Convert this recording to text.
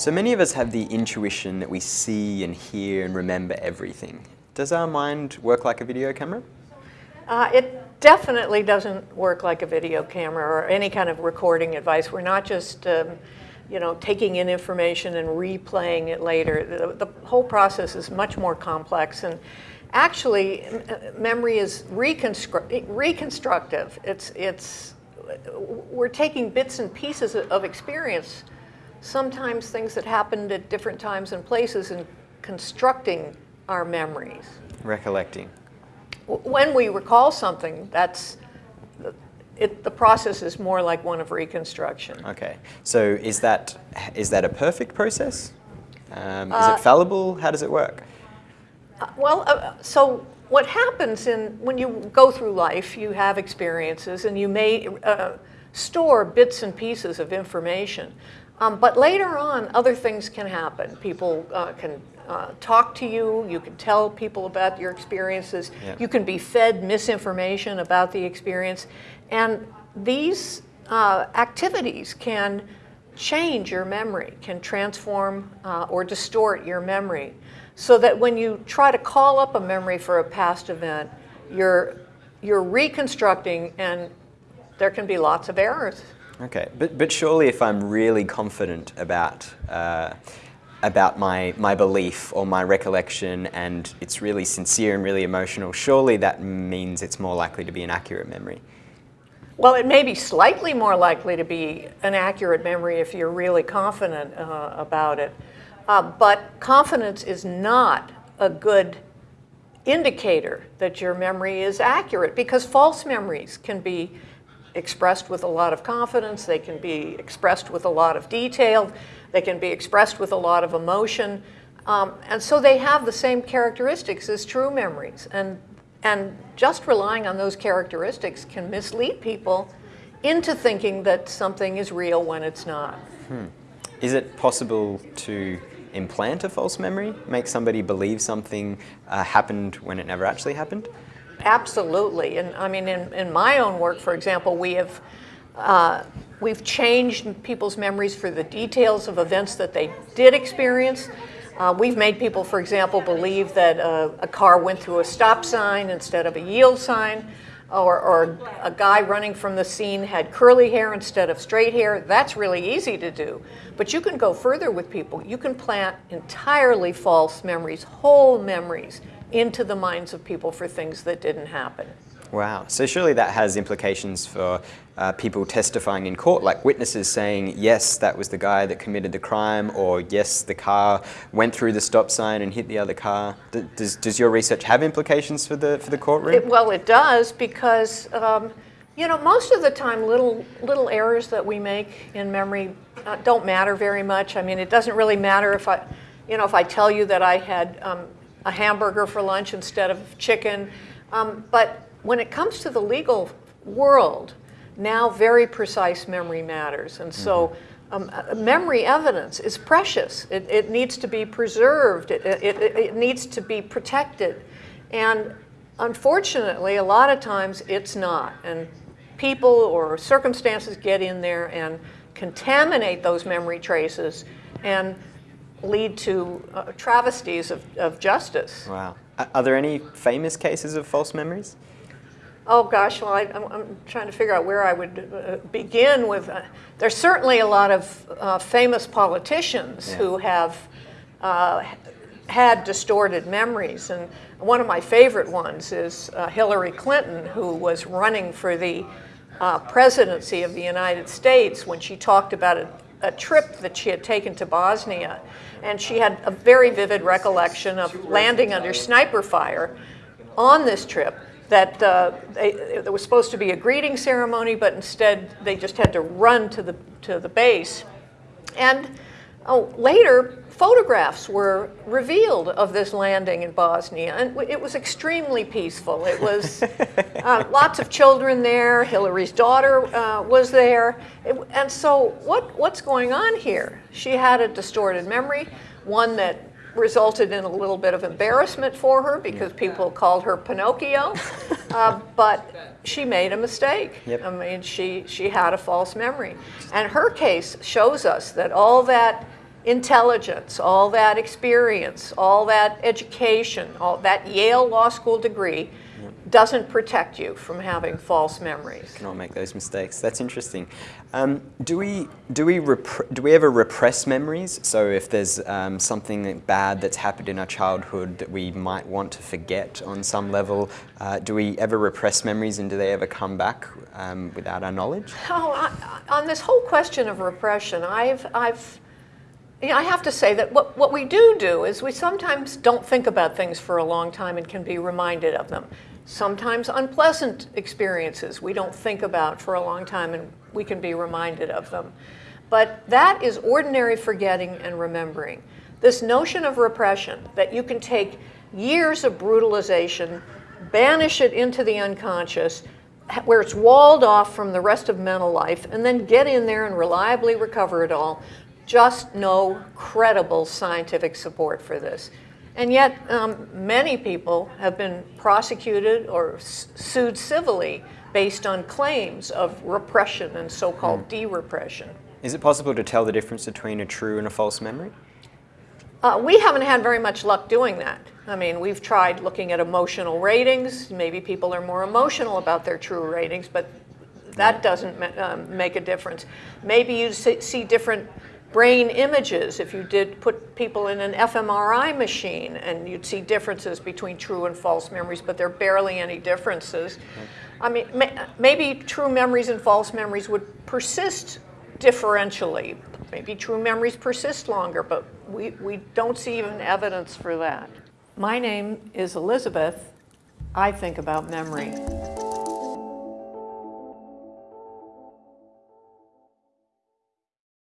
So many of us have the intuition that we see and hear and remember everything. Does our mind work like a video camera? Uh, it definitely doesn't work like a video camera or any kind of recording device. We're not just um, you know, taking in information and replaying it later. The, the whole process is much more complex. And actually, memory is reconstru reconstructive. It's, it's, we're taking bits and pieces of experience sometimes things that happened at different times and places and constructing our memories. Recollecting. When we recall something, that's it, the process is more like one of reconstruction. Okay, so is that is that a perfect process? Um, is uh, it fallible? How does it work? Uh, well, uh, so what happens in when you go through life, you have experiences, and you may uh, store bits and pieces of information. Um, but later on, other things can happen. People uh, can uh, talk to you. You can tell people about your experiences. Yeah. You can be fed misinformation about the experience. And these uh, activities can change your memory, can transform uh, or distort your memory. So that when you try to call up a memory for a past event, you're, you're reconstructing and there can be lots of errors. Okay, but, but surely if I'm really confident about, uh, about my, my belief or my recollection and it's really sincere and really emotional, surely that means it's more likely to be an accurate memory. Well, it may be slightly more likely to be an accurate memory if you're really confident uh, about it. Uh, but confidence is not a good indicator that your memory is accurate because false memories can be expressed with a lot of confidence, they can be expressed with a lot of detail, they can be expressed with a lot of emotion. Um, and so they have the same characteristics as true memories. And, and just relying on those characteristics can mislead people into thinking that something is real when it's not. Hmm. Is it possible to implant a false memory, make somebody believe something uh, happened when it never actually happened? Absolutely. And I mean, in, in my own work, for example, we have uh, we've changed people's memories for the details of events that they did experience. Uh, we've made people, for example, believe that uh, a car went through a stop sign instead of a yield sign, or, or, a guy running from the scene had curly hair instead of straight hair. That's really easy to do. But you can go further with people. You can plant entirely false memories, whole memories, into the minds of people for things that didn't happen. Wow. So surely that has implications for uh, people testifying in court, like witnesses saying, yes, that was the guy that committed the crime, or yes, the car went through the stop sign and hit the other car. D does, does your research have implications for the, for the courtroom? It, well, it does because, um, you know, most of the time little, little errors that we make in memory uh, don't matter very much. I mean, it doesn't really matter if I, you know, if I tell you that I had um, a hamburger for lunch instead of chicken. Um, but when it comes to the legal world, now very precise memory matters. And so mm-hmm. um, uh, memory evidence is precious. It, it needs to be preserved. It, it, it, needs to be protected. And unfortunately, a lot of times it's not. And people or circumstances get in there and contaminate those memory traces. And lead to uh, travesties of, of justice. Wow. Are there any famous cases of false memories? Oh gosh, well I, am trying to figure out where I would uh, begin with. Uh, there's certainly a lot of uh, famous politicians yeah. who have uh, had distorted memories. And one of my favorite ones is uh, Hillary Clinton, who was running for the presidency of the United States when she talked about a, a trip that she had taken to Bosnia and she had a very vivid recollection of landing under sniper fire on this trip that uh, they, was supposed to be a greeting ceremony, but instead they just had to run to the, to the base. And oh, later, photographs were revealed of this landing in Bosnia, and it was extremely peaceful. It was uh, lots of children there. Hillary's daughter uh, was there, it, and so what, what's going on here? She had a distorted memory, one that resulted in a little bit of embarrassment for her because people called her Pinocchio, uh, but she made a mistake. Yep. I mean, she, she had a false memory. And her case shows us that all that intelligence, all that experience, all that education, all that Yale Law School degree doesn't protect you from having false memories. Cannot make those mistakes. That's interesting. Um, do we do we do we ever repress memories? So if there's um, something bad that's happened in our childhood that we might want to forget on some level, uh, do we ever repress memories and do they ever come back um, without our knowledge? Oh, I, on this whole question of repression, I've, I've, you know, I have to say that what, what we do do is we sometimes don't think about things for a long time and can be reminded of them. Sometimes unpleasant experiences we don't think about for a long time and we can be reminded of them. But that is ordinary forgetting and remembering. This notion of repression, that you can take years of brutalization, banish it into the unconscious, where it's walled off from the rest of mental life, and then get in there and reliably recover it all, just no credible scientific support for this. And yet, um, many people have been prosecuted or sued civilly based on claims of repression and so called de repression. Is it possible to tell the difference between a true and a false memory? Uh, we haven't had very much luck doing that. I mean, we've tried looking at emotional ratings. Maybe people are more emotional about their true ratings, but that doesn't um, make a difference. Maybe you see different brain images if you did put people in an fMRI machine and you'd see differences between true and false memories, but there are barely any differences. I mean, may, maybe true memories and false memories would persist differentially. Maybe true memories persist longer, but we, we don't see even evidence for that. My name is Elizabeth. I think about memory.